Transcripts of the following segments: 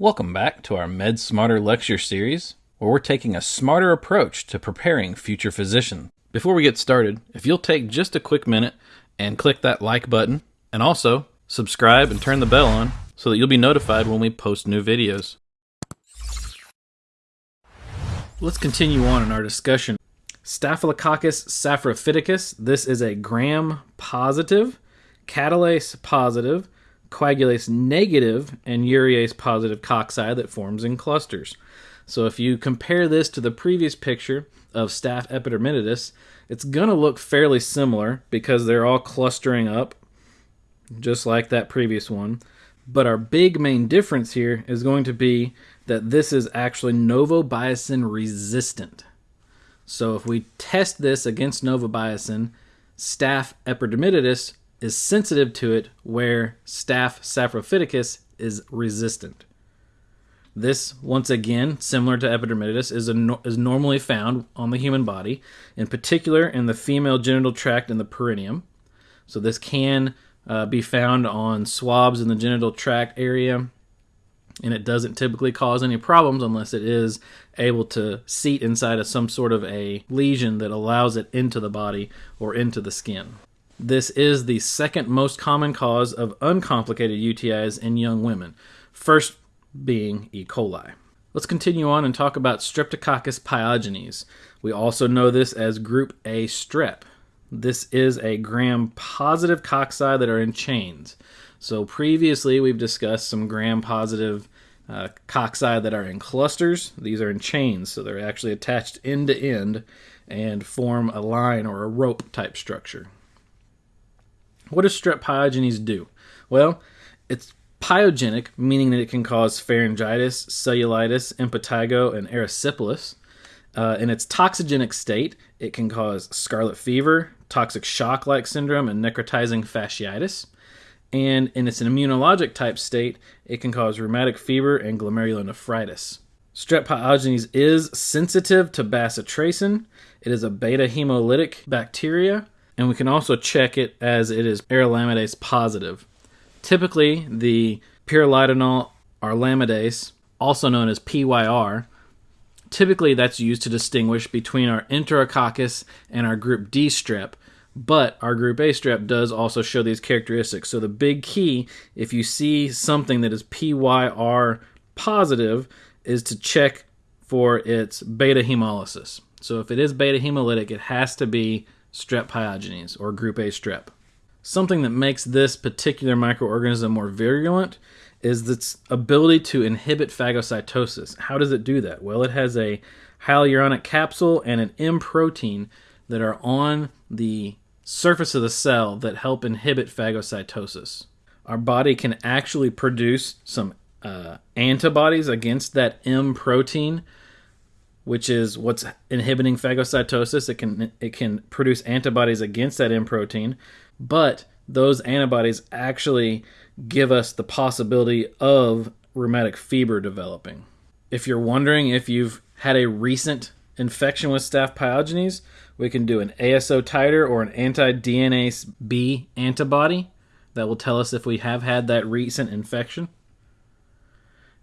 Welcome back to our Med Smarter lecture series, where we're taking a smarter approach to preparing future physicians. Before we get started, if you'll take just a quick minute and click that like button, and also subscribe and turn the bell on so that you'll be notified when we post new videos. Let's continue on in our discussion. Staphylococcus saprophyticus, this is a gram positive, catalase positive, coagulase negative and urease positive cocci that forms in clusters. So if you compare this to the previous picture of Staph epidermidis, it's going to look fairly similar because they're all clustering up just like that previous one. But our big main difference here is going to be that this is actually novobiocin resistant. So if we test this against novobiocin, Staph epidermidis is sensitive to it where Staph saprophyticus is resistant. This, once again, similar to epidermidis, is, is normally found on the human body, in particular in the female genital tract and the perineum. So this can uh, be found on swabs in the genital tract area, and it doesn't typically cause any problems unless it is able to seat inside of some sort of a lesion that allows it into the body or into the skin. This is the second most common cause of uncomplicated UTIs in young women, first being E. coli. Let's continue on and talk about Streptococcus pyogenes. We also know this as group A strep. This is a gram positive cocci that are in chains. So previously we've discussed some gram positive uh, cocci that are in clusters. These are in chains, so they're actually attached end to end and form a line or a rope type structure. What does strep pyogenes do? Well, it's pyogenic, meaning that it can cause pharyngitis, cellulitis, impetigo, and erysipelas. Uh, in its toxigenic state, it can cause scarlet fever, toxic shock like syndrome, and necrotizing fasciitis. And in its immunologic type state, it can cause rheumatic fever and glomerulonephritis. Strep pyogenes is sensitive to bacitracin. It is a beta hemolytic bacteria and we can also check it as it is arylamidase positive. Typically, the pyrrolidonyl arylamidase, also known as PYR, typically that's used to distinguish between our enterococcus and our group D strep, but our group A strep does also show these characteristics. So the big key, if you see something that is PYR positive, is to check for its beta hemolysis. So if it is beta hemolytic, it has to be strep pyogenes, or group A strep. Something that makes this particular microorganism more virulent is its ability to inhibit phagocytosis. How does it do that? Well, it has a hyaluronic capsule and an M protein that are on the surface of the cell that help inhibit phagocytosis. Our body can actually produce some uh, antibodies against that M protein which is what's inhibiting phagocytosis. It can it can produce antibodies against that M protein, but those antibodies actually give us the possibility of rheumatic fever developing. If you're wondering if you've had a recent infection with staph pyogenes, we can do an ASO titer or an anti-DNase B antibody that will tell us if we have had that recent infection.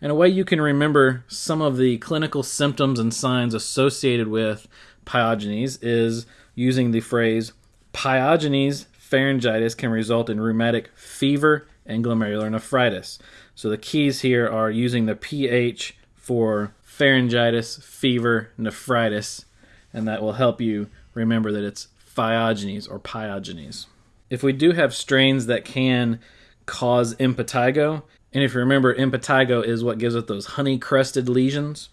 And a way you can remember some of the clinical symptoms and signs associated with pyogenes is using the phrase pyogenes pharyngitis can result in rheumatic fever and glomerular nephritis. So the keys here are using the pH for pharyngitis, fever, nephritis, and that will help you remember that it's phyogenes or pyogenes. If we do have strains that can cause impetigo, and if you remember, impetigo is what gives us those honey crusted lesions.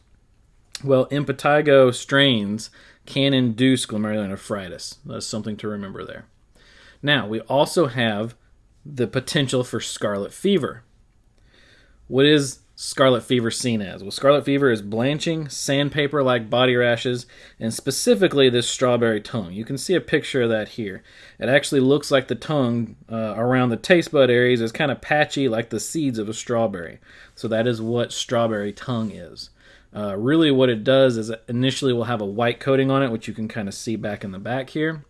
Well, impetigo strains can induce glomerulonephritis. That's something to remember there. Now, we also have the potential for scarlet fever. What is scarlet fever seen as? Well, scarlet fever is blanching, sandpaper like body rashes, and specifically this strawberry tongue. You can see a picture of that here. It actually looks like the tongue uh, around the taste bud areas is kind of patchy like the seeds of a strawberry. So that is what strawberry tongue is. Uh, really, what it does is initially will have a white coating on it, which you can kind of see back in the back here.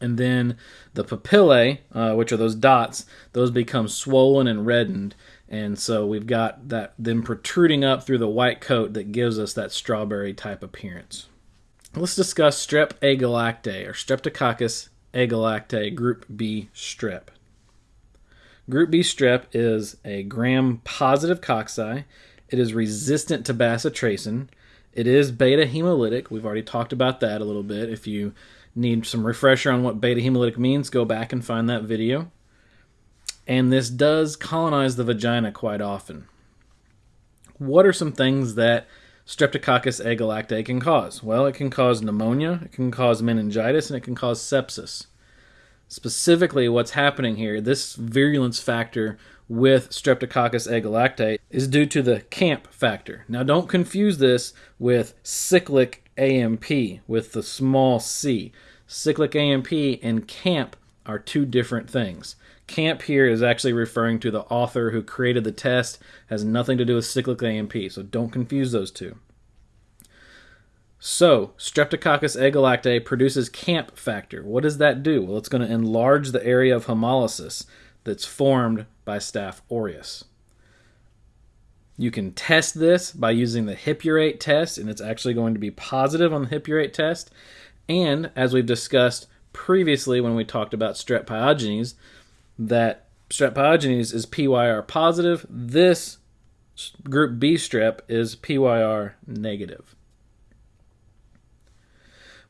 And then the papillae, uh, which are those dots, those become swollen and reddened And so we've got that them protruding up through the white coat that gives us that strawberry type appearance. Let's discuss strep agalactiae or Streptococcus agalactiae group B strep. Group B strep is a gram positive cocci. It is resistant to bacitracin. It is beta hemolytic. We've already talked about that a little bit. If you need some refresher on what beta hemolytic means, go back and find that video. And this does colonize the vagina quite often. What are some things that Streptococcus agalactiae can cause? Well, it can cause pneumonia, it can cause meningitis, and it can cause sepsis specifically what's happening here, this virulence factor with Streptococcus agalactiae is due to the CAMP factor. Now, don't confuse this with cyclic AMP with the small c. Cyclic AMP and CAMP are two different things. CAMP here is actually referring to the author who created the test, has nothing to do with cyclic AMP, so don't confuse those two. So, Streptococcus agalactiae produces CAMP factor. What does that do? Well, it's going to enlarge the area of hemolysis that's formed by Staph aureus. You can test this by using the hippurate test, and it's actually going to be positive on the hippurate test. And as we've discussed previously when we talked about strep pyogenes, that strep pyogenes is PYR positive. This group B strep is PYR negative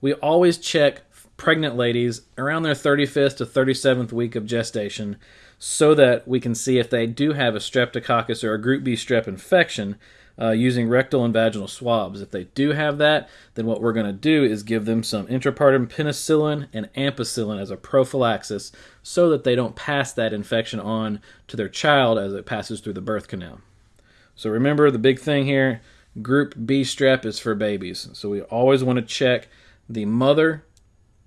we always check pregnant ladies around their 35th to 37th week of gestation so that we can see if they do have a streptococcus or a group B strep infection uh, using rectal and vaginal swabs. If they do have that, then what we're going to do is give them some intrapartum penicillin and ampicillin as a prophylaxis so that they don't pass that infection on to their child as it passes through the birth canal. So remember the big thing here group B strep is for babies. So we always want to check the mother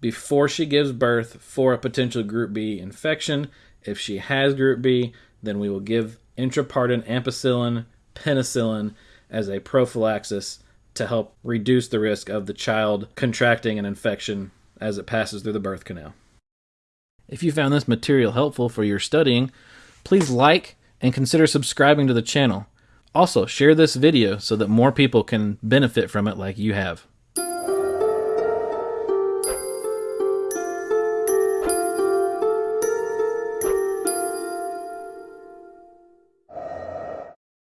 before she gives birth for a potential group B infection. If she has group B, then we will give intrapartum ampicillin, penicillin as a prophylaxis to help reduce the risk of the child contracting an infection as it passes through the birth canal. If you found this material helpful for your studying, please like and consider subscribing to the channel. Also, share this video so that more people can benefit from it like you have.